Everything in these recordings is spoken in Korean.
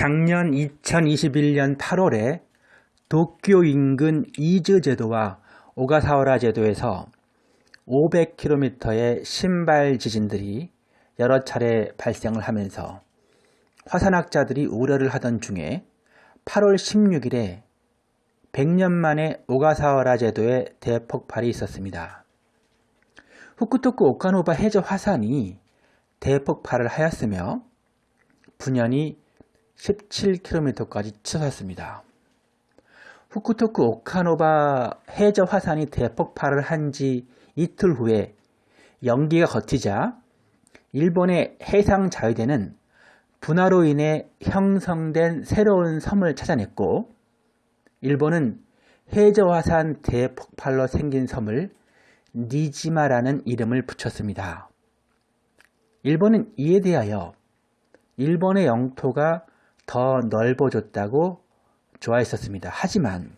작년 2021년 8월에 도쿄 인근 이즈 제도와 오가사와라 제도에서 500km의 심발 지진들이 여러 차례 발생을 하면서 화산학자들이 우려를 하던 중에 8월 16일에 100년 만에 오가사와라 제도에 대폭발이 있었습니다. 후쿠토쿠 오카노바 해저 화산이 대폭발을 하였으며 분연이 17km까지 치솟았습니다. 후쿠토쿠 오카노바 해저 화산이 대폭발을 한 지 이틀 후에 연기가 걷히자 일본의 해상 자위대는 분화로 인해 형성된 새로운 섬을 찾아냈고 일본은 해저 화산 대폭발로 생긴 섬을 니지마라는 이름을 붙였습니다. 일본은 이에 대하여 일본의 영토가 더 넓어졌다고 좋아했었습니다. 하지만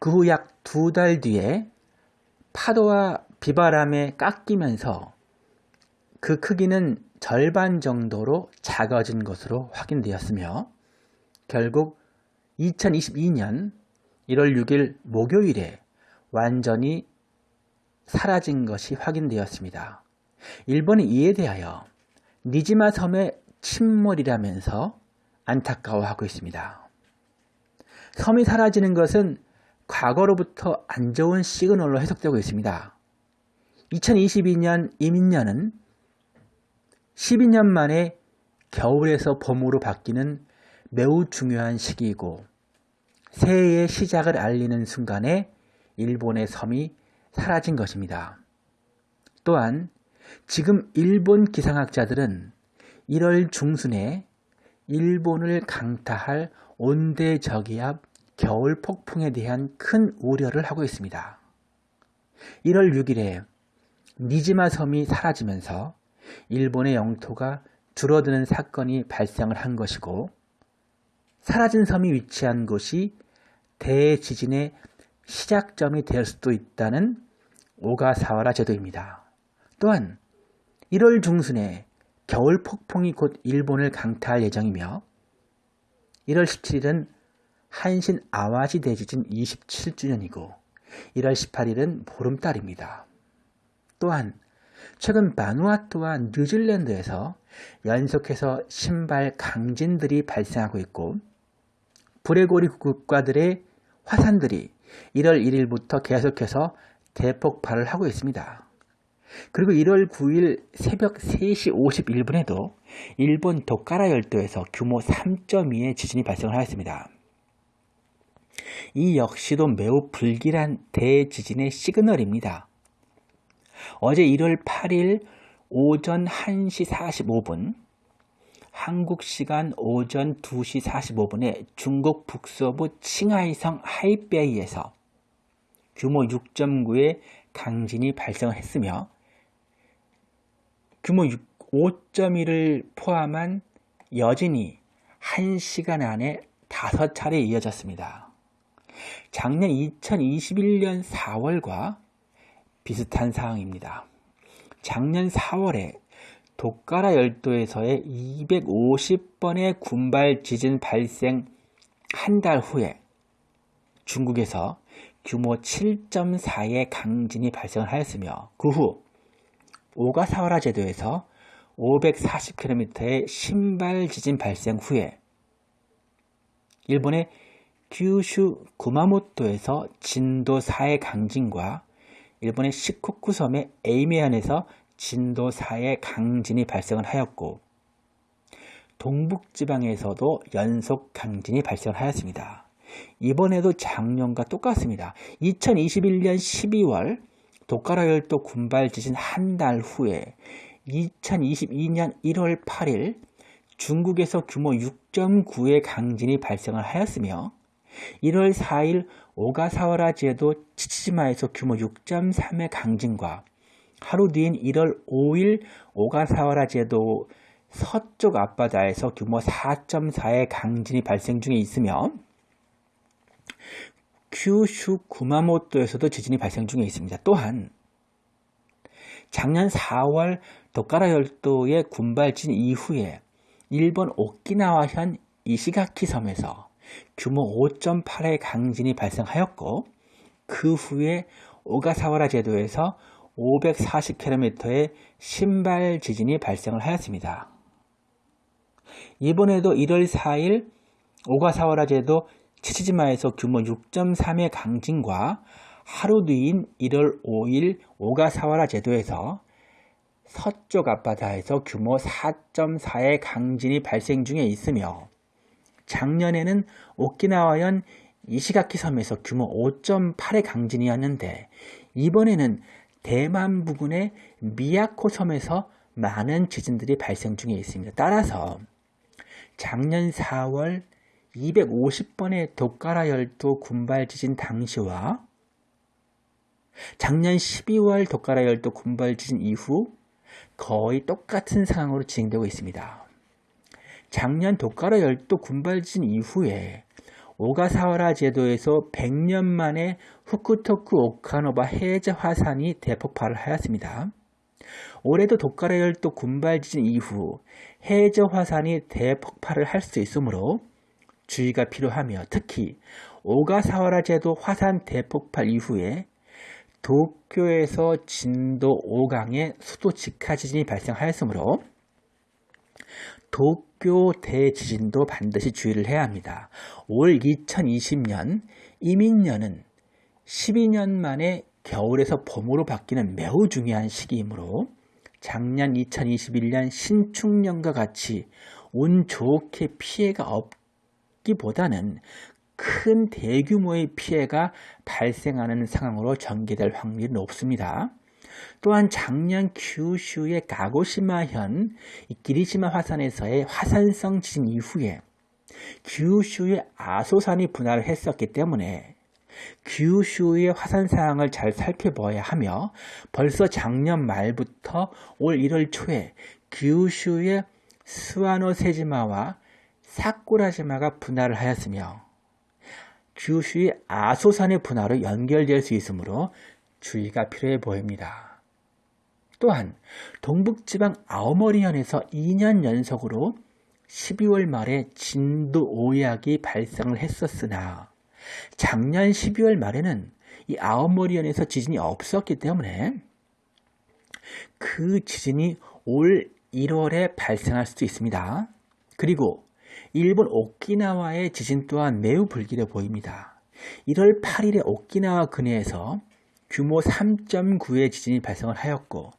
그 후 약 두 달 뒤에 파도와 비바람에 깎이면서 그 크기는 절반 정도로 작아진 것으로 확인되었으며 결국 2022년 1월 6일 목요일에 완전히 사라진 것이 확인되었습니다. 일본은 이에 대하여 니지마 섬의 침몰이라면서 안타까워하고 있습니다. 섬이 사라지는 것은 과거로부터 안 좋은 시그널로 해석되고 있습니다. 2022년 이민년은 12년 만에 겨울에서 봄으로 바뀌는 매우 중요한 시기이고 새해의 시작을 알리는 순간에 일본의 섬이 사라진 것입니다. 또한 지금 일본 기상학자들은 1월 중순에 일본을 강타할 온대저기압 겨울 폭풍에 대한 큰 우려를 하고 있습니다. 1월 6일에 니지마 섬이 사라지면서 일본의 영토가 줄어드는 사건이 발생을 한 것이고 사라진 섬이 위치한 곳이 대지진의 시작점이 될 수도 있다는 오가사와라 제도입니다. 또한 1월 중순에 겨울 폭풍이 곧 일본을 강타할 예정이며 1월 17일은 한신 아와지 대지진 27주년이고 1월 18일은 보름달입니다. 또한 최근 바누아투와 뉴질랜드에서 연속해서 신발 강진들이 발생하고 있고 브레고리 국가들의 화산들이 1월 1일부터 계속해서 대폭발을 하고 있습니다. 그리고 1월 9일 새벽 3시 51분에도 일본 도카라 열도에서 규모 3.2의 지진이 발생을 하였습니다. 이 역시도 매우 불길한 대지진의 시그널입니다. 어제 1월 8일 오전 1시 45분 한국 시간 오전 2시 45분에 중국 북서부 칭하이성 하이베이에서 규모 6.9의 강진이 발생했으며 규모 5.1을 포함한 여진이 1시간 안에 5차례 이어졌습니다. 작년 2021년 4월과 비슷한 상황입니다. 작년 4월에 도카라 열도에서의 250번의 군발 지진 발생 한 달 후에 중국에서 규모 7.4의 강진이 발생을 하였으며 그 후 오가사와라 제도에서 540km의 신발 지진 발생 후에 일본의 규슈 구마모토에서 진도 4의 강진과 일본의 시코쿠 섬의 에이메현에서 진도 4의 강진이 발생을 하였고 동북지방에서도 연속 강진이 발생을 하였습니다. 이번에도 작년과 똑같습니다. 2021년 12월 도카라 열도 군발 지진 한 달 후에 2022년 1월 8일 중국에서 규모 6.9의 강진이 발생을 하였으며 1월 4일 오가사와라 제도 치치지마에서 규모 6.3의 강진과 하루 뒤인 1월 5일 오가사와라 제도 서쪽 앞바다에서 규모 4.4의 강진이 발생 중에 있으며 큐슈 구마모토에서도 지진이 발생 중에 있습니다. 또한 작년 4월 도카라 열도의 군발진 이후에 일본 오키나와현 이시가키 섬에서 규모 5.8의 강진이 발생하였고 그 후에 오가사와라 제도에서 540km의 신발 지진이 발생을 하였습니다. 이번에도 1월 4일 오가사와라 제도 치치지마에서 규모 6.3의 강진과 하루 뒤인 1월 5일 오가사와라 제도에서 서쪽 앞바다에서 규모 4.4의 강진이 발생 중에 있으며 작년에는 오키나와현 이시가키 섬에서 규모 5.8의 강진이었는데 이번에는 대만 부근의 미야코 섬에서 많은 지진들이 발생 중에 있습니다. 따라서 작년 4월 250번의 도카라 열도 군발 지진 당시와 작년 12월 도카라 열도 군발 지진 이후 거의 똑같은 상황으로 진행되고 있습니다. 작년 도카라 열도 군발 지진 이후에 오가사와라 제도에서 100년 만에 후쿠토쿠 오카노바 해저 화산이 대폭발을 하였습니다. 올해도 도카라 열도 군발 지진 이후 해저 화산이 대폭발을 할 수 있으므로 주의가 필요하며 특히 오가사와라 제도 화산 대폭발 이후에 도쿄에서 진도 5강의 수도 직하 지진이 발생하였으므로 도쿄 대지진도 반드시 주의를 해야 합니다. 올 2020년 이민년은 12년 만에 겨울에서 봄으로 바뀌는 매우 중요한 시기이므로 작년 2021년 신축년과 같이 운 좋게 피해가 없 기보다는 큰 대규모의 피해가 발생하는 상황으로 전개될 확률이 높습니다. 또한 작년 규슈의 가고시마현 기리시마 화산에서의 화산성 지진 이후에 규슈의 아소산이 분할을 했었기 때문에 규슈의 화산 상황을 잘 살펴봐야 하며 벌써 작년 말부터 올 1월 초에 규슈의 스와노세지마와 사쿠라지마가 분할을 하였으며 규슈의 아소산의 분할로 연결될 수 있으므로 주의가 필요해 보입니다. 또한 동북지방 아오머리현에서 2년 연속으로 12월 말에 진도 5약이 발생을 했었으나 작년 12월 말에는 이 아오머리현에서 지진이 없었기 때문에 그 지진이 올 1월에 발생할 수도 있습니다. 그리고 일본 오키나와의 지진 또한 매우 불길해 보입니다. 1월 8일에 오키나와 근해에서 규모 3.9의 지진이 발생을 하였고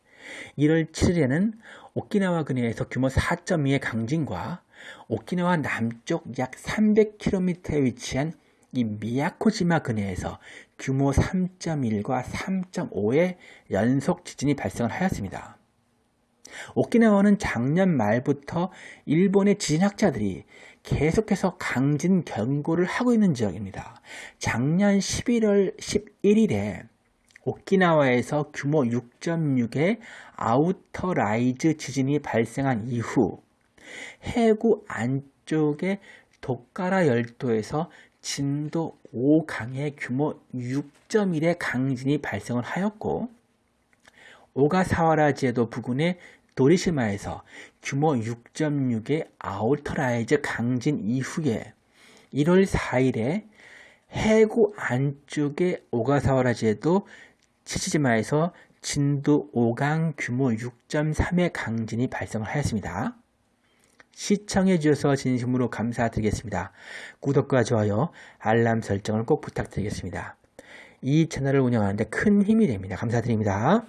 1월 7일에는 오키나와 근해에서 규모 4.2의 강진과 오키나와 남쪽 약 300km에 위치한 이 미야코지마 근해에서 규모 3.1과 3.5의 연속 지진이 발생을 하였습니다. 오키나와는 작년 말부터 일본의 지진학자들이 계속해서 강진 경고를 하고 있는 지역입니다. 작년 11월 11일에 오키나와에서 규모 6.6의 outer rise 지진이 발생한 이후 해구 안쪽의 도카라 열도에서 진도 5강의 규모 6.1의 강진이 발생을 하였고 오가사와라 제도 부근의 도리시마에서 규모 6.6의 outer rise 강진 이후에 1월 4일에 해구 안쪽의 오가사와라 제도 치치지마에서 진도 5강 규모 6.3의 강진이 발생을 하였습니다. 시청해 주셔서 진심으로 감사드리겠습니다. 구독과 좋아요, 알람 설정을 꼭 부탁드리겠습니다. 이 채널을 운영하는데 큰 힘이 됩니다. 감사드립니다.